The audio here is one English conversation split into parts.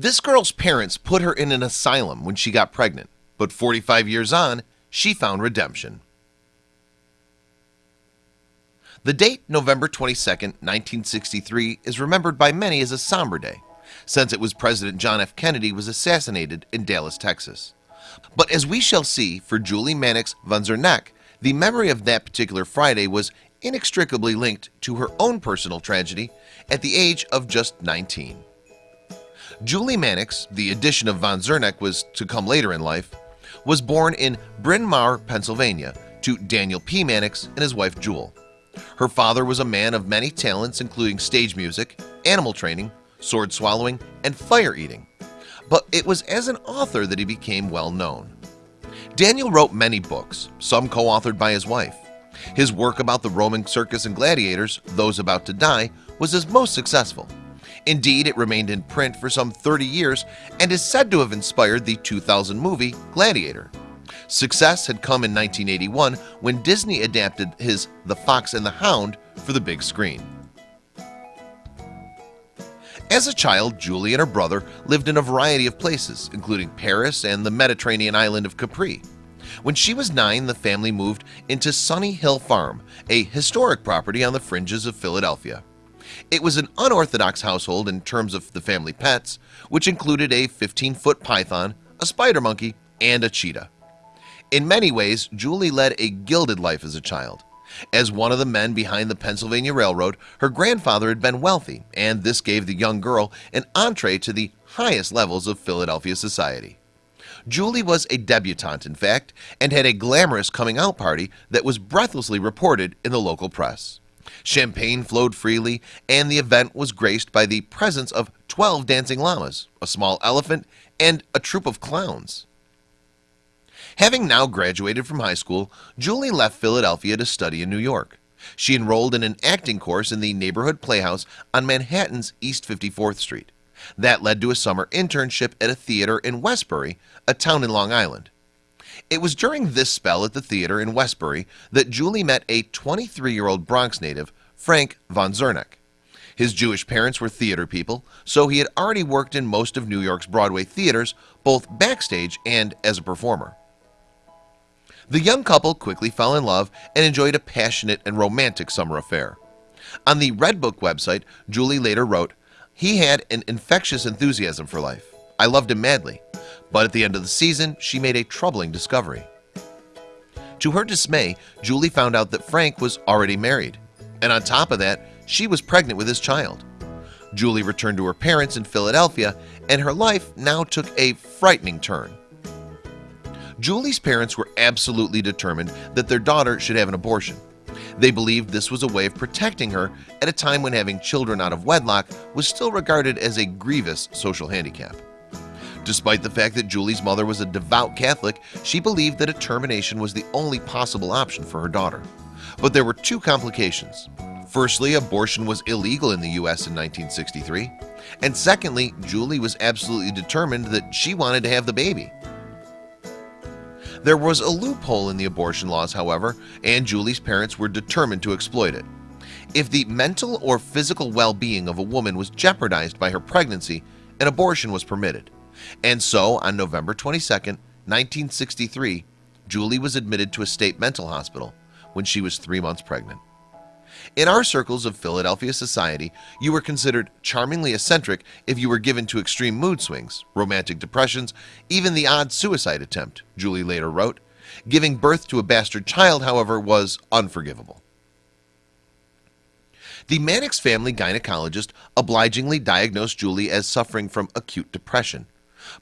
This girl's parents put her in an asylum when she got pregnant But 45 years on she found redemption. The date November 22nd 1963 is remembered by many as a somber day since it was President John F. Kennedy was assassinated in Dallas, Texas. But as we shall see for Julie Mannix von Zerneck the memory of that particular Friday was inextricably linked to her own personal tragedy at the age of just 19 Julie Mannix the addition of von Zerneck was to come later in life was born in Bryn Mawr Pennsylvania to Daniel P. Mannix and his wife Jewel. Her father was a man of many talents including stage music animal training sword swallowing and fire eating. But it was as an author that he became well known. Daniel wrote many books some co-authored by his wife. His work about the Roman circus and gladiators those about to die was his most successful Indeed it remained in print for some 30 years and is said to have inspired the 2000 movie Gladiator. Success had come in 1981 when Disney adapted his The Fox and the Hound for the big screen. As a child Julie and her brother lived in a variety of places including Paris and the Mediterranean island of Capri. When she was nine the family moved into Sunny Hill Farm a historic property on the fringes of Philadelphia it was an unorthodox household in terms of the family pets which included a 15-foot python a spider monkey and a cheetah. In many ways Julie led a gilded life as a child. As one of the men behind the Pennsylvania Railroad her grandfather had been wealthy and this gave the young girl an entree to the highest levels of Philadelphia society. Julie was a debutante in fact and had a glamorous coming out party that was breathlessly reported in the local press Champagne flowed freely and the event was graced by the presence of 12 dancing llamas a small elephant and a troop of clowns. Having now graduated from high school Julie left Philadelphia to study in New York. She enrolled in an acting course in the neighborhood Playhouse on Manhattan's East 54th Street. That led to a summer internship at a theater in Westbury a town in Long Island It was during this spell at the theater in Westbury that Julie met a 23 year old Bronx native Frank von Zerneck his Jewish parents were theater people so he had already worked in most of New York's Broadway theaters both backstage and as a performer. The young couple quickly fell in love and enjoyed a passionate and romantic summer affair. On the Redbook website Julie later wrote he had an infectious enthusiasm for life. I loved him madly but at the end of the season she made a troubling discovery. To her dismay Julie found out that Frank was already married and on top of that she was pregnant with his child. Julie returned to her parents in Philadelphia and her life now took a frightening turn. Julie's parents were absolutely determined that their daughter should have an abortion. They believed this was a way of protecting her at a time when having children out of wedlock was still regarded as a grievous social handicap Despite the fact that Julie's mother was a devout Catholic She believed that a termination was the only possible option for her daughter. But there were two complications. Firstly abortion was illegal in the US in 1963 and secondly Julie was absolutely determined that she wanted to have the baby. There was a loophole in the abortion laws however and Julie's parents were determined to exploit it. If the mental or physical well-being of a woman was jeopardized by her pregnancy an abortion was permitted and so on November 22nd 1963 Julie was admitted to a state mental hospital when she was three months pregnant. In our circles of Philadelphia society you were considered charmingly eccentric if you were given to extreme mood swings romantic depressions even the odd suicide attempt Julie later wrote. Giving birth to a bastard child however was unforgivable. The Mannix family gynecologist obligingly diagnosed Julie as suffering from acute depression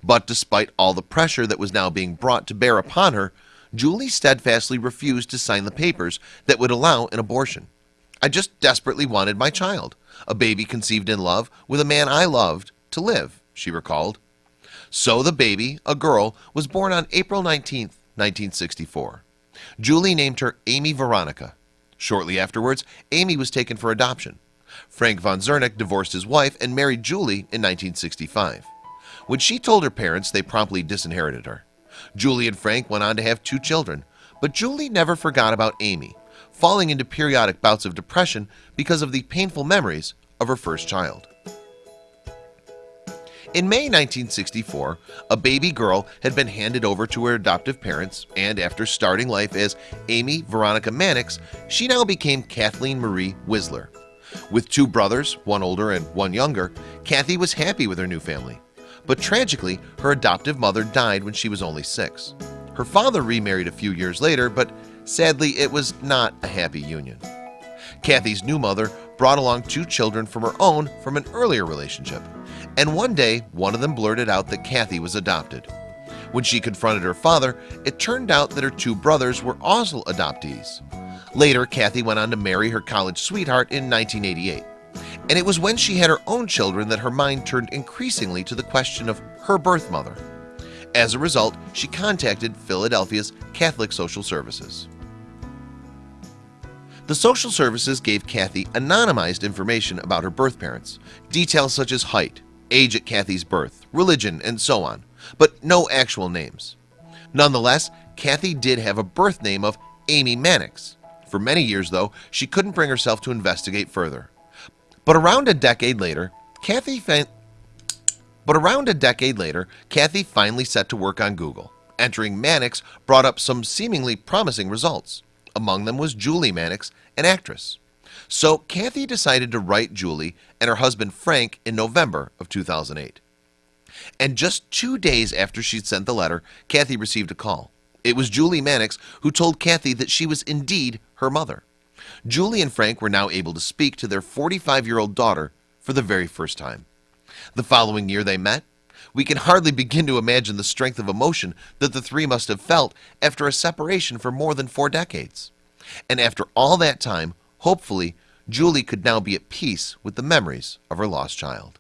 but despite all the pressure that was now being brought to bear upon her Julie steadfastly refused to sign the papers that would allow an abortion. I just desperately wanted my child a baby conceived in love with a man I loved to live she recalled. So the baby a girl was born on April 19th 1964 Julie named her Amy Veronica. Shortly afterwards Amy was taken for adoption. Frank von Zerneck divorced his wife and married Julie in 1965 when she told her parents they promptly disinherited her. Julie and Frank went on to have two children but Julie never forgot about Amy falling into periodic bouts of depression because of the painful memories of her first child. In May 1964 a baby girl had been handed over to her adoptive parents and after starting life as Amy Veronica Mannix she now became Kathleen Marie Whistler. With two brothers one older and one younger Kathy was happy with her new family but tragically her adoptive mother died when she was only six. Her father remarried a few years later but sadly it was not a happy union. Kathy's new mother brought along two children from her own from an earlier relationship. And one day one of them blurted out that Kathy was adopted. When she confronted her father it turned out that her two brothers were also adoptees. Later Kathy went on to marry her college sweetheart in 1988 and it was when she had her own children that her mind turned increasingly to the question of her birth mother. As a result she contacted Philadelphia's Catholic Social Services. The social services gave Kathy anonymized information about her birth parents details such as height age at Kathy's birth religion and so on but no actual names. Nonetheless Kathy did have a birth name of Amy Mannix. For many years though she couldn't bring herself to investigate further but around a decade later Kathy but around a decade later Kathy finally set to work on Google entering Mannix brought up some seemingly promising results. Among them was Julie Mannix an actress. So Kathy decided to write Julie and her husband Frank in November of 2008 and just two days after she'd sent the letter Kathy received a call. It was Julie Mannix who told Kathy that she was indeed her mother Julie and Frank were now able to speak to their 45 year old daughter for the very first time. The following year they met we can hardly begin to imagine the strength of emotion that the three must have felt after a separation for more than four decades. And after all that time hopefully Julie could now be at peace with the memories of her lost child